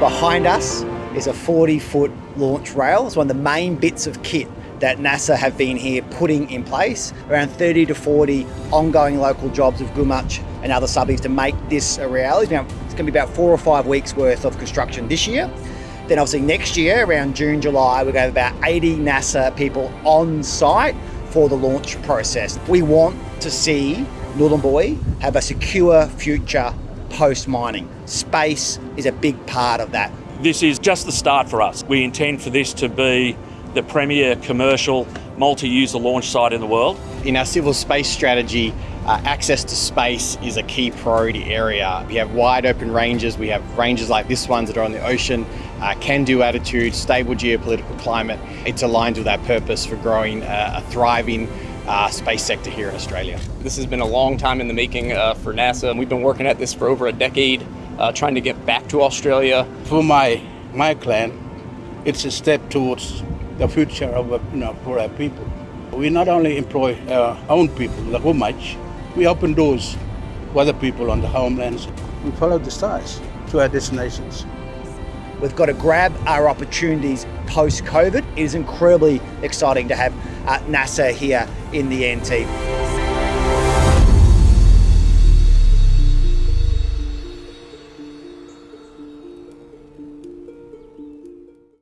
Behind us is a 40 foot launch rail. It's one of the main bits of kit that NASA have been here putting in place. Around 30 to 40 ongoing local jobs of Gumatj and other suburbs to make this a reality. Now, it's going to be about four or five weeks worth of construction this year. Then obviously next year, around June, July, we're going to have about 80 NASA people on site for the launch process. We want to see Nhulunbuy have a secure future post mining. Space is a big part of that. This is just the start for us. We intend for this to be the premier commercial multi-user launch site in the world. In our civil space strategy, uh, access to space is a key priority area. We have wide open ranges, we have ranges like this ones that are on the ocean, uh, can-do attitude, stable geopolitical climate. It's aligned with our purpose for growing uh, a thriving uh, space sector here in Australia. This has been a long time in the making uh, for NASA. And we've been working at this for over a decade, uh, trying to get back to Australia. For my, my clan, it's a step towards the future of you know, for our people. We not only employ our own people, the Gumatj, we open doors for other people on the homelands. We follow the stars to our destinations. We've got to grab our opportunities post COVID. It is incredibly exciting to have uh, NASA here in the NT.